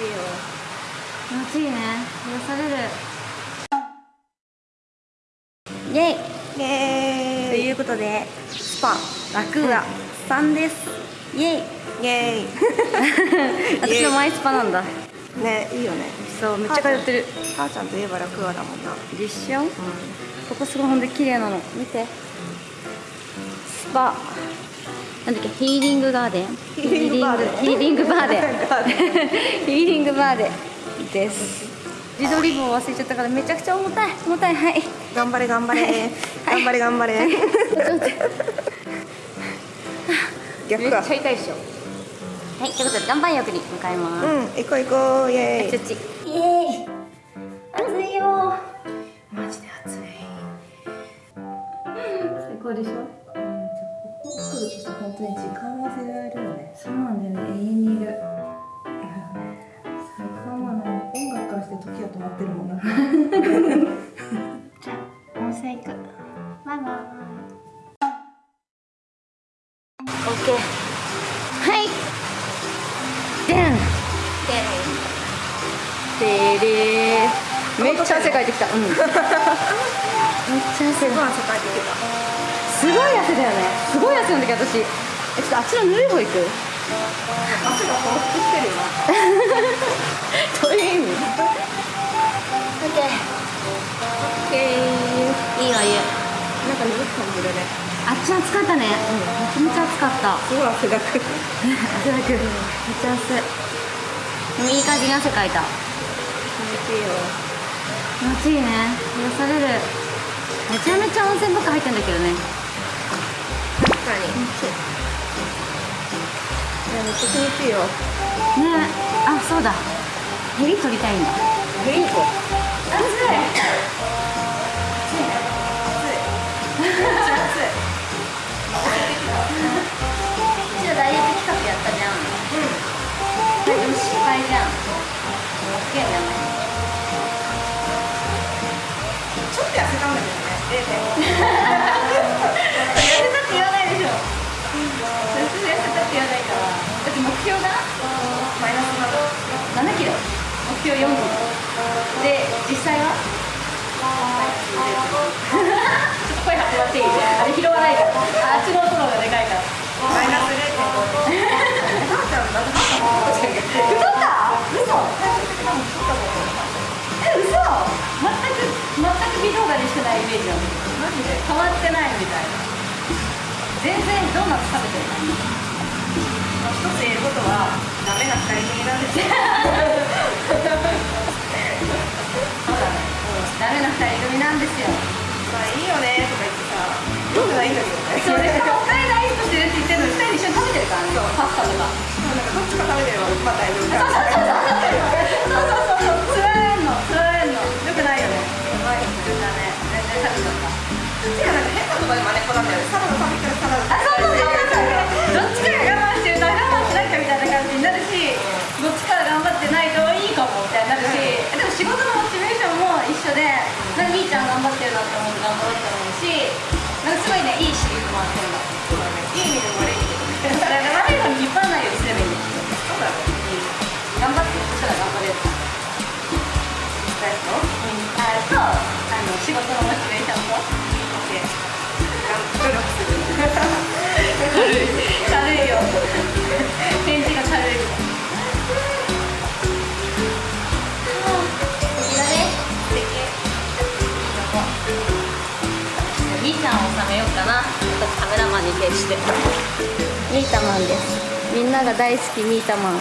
しいよ気持ちいいね。癒される。イェイ。イエーイ。ということでスパラクーアさんです。イェイ。イエーイ。私のマイスパなんだ。ねいいよね。そうめっちゃ通ってる。母ちゃんといえばラクーアだもんな。でしょ、ここすごいほんで綺麗なの。見て。スパなんだっけヒーリングガーデン？ヒーリングバーデン。ヒーリングバーデン。ガーデヒーリングバーデンです。自撮り棒忘れちゃったからめちゃくちゃ重たい。重たい。はい。頑張れ頑張れ。頑張れ頑張れ。ちょっと待ってめっちゃ痛いでしょ。はい。ということで岩盤浴に向かいます、うん。行こう行こう。イエーイ。ちイエーイ。暑いよマジで暑い。最高でしょ？来るとさ本当に時間忘れられるよねそうなんだよね。永遠にいる。最高なの音楽からして時は止まってるもんな。じゃあ温泉行くバイバイオッケー。はい。でん。でれー。めっちゃ汗かいてきた。うん。めっちゃ汗かいてきた すごい汗だよね。すごい汗なんだけど私。えちょっとあっちのぬるい方行く？汗がほろってるよどういう意味？オッケー。いいわ湯なんか鈍く感じるね。あっち暑かったね、うん、めちゃめちゃ暑かった。すごい汗だく。気 汗だく。めっちゃ汗でもいい感じに汗かいた。持ちいいよ。気持ちいいね。癒される。めちゃめちゃ温泉ばっか入ってんだけどね。確かに。いやめっちゃ気持ちいいよ。ね。あそうだ。ヘリ取りたいんだ。ヘリい。うちらダイエット企画やったじゃんうんでも失敗じゃんすげえねちょっと痩せたんだ標4キロで実際はちょっと声張ってもらっていいあれ拾わないからあっちの音の方がでかいからマイナス0.5太った嘘。え嘘。全く全く微動だにしてないイメージなのマジで変わってないみたいな全然ドーナツ食べてる一つ言えることはダメな二人組なんですよなんですよ。まあいいよねとか言ってさよくないん。だけどねそうでしょお金ダイエットしてるって言ってるのに二人で一緒に食べてるからね。パスタとか。なんかどっちか食べてればまあ大丈夫かそうそうそうそう。つられんのつられんのよくないよねやばいだね全然食べちゃったう。ちらなんか変なとこで真似っこなんだよねサラダ食べたらサラダ頑張ってるなって思して。ミータマンです。みんなが大好きミータマン。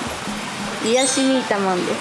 癒しミータマンです。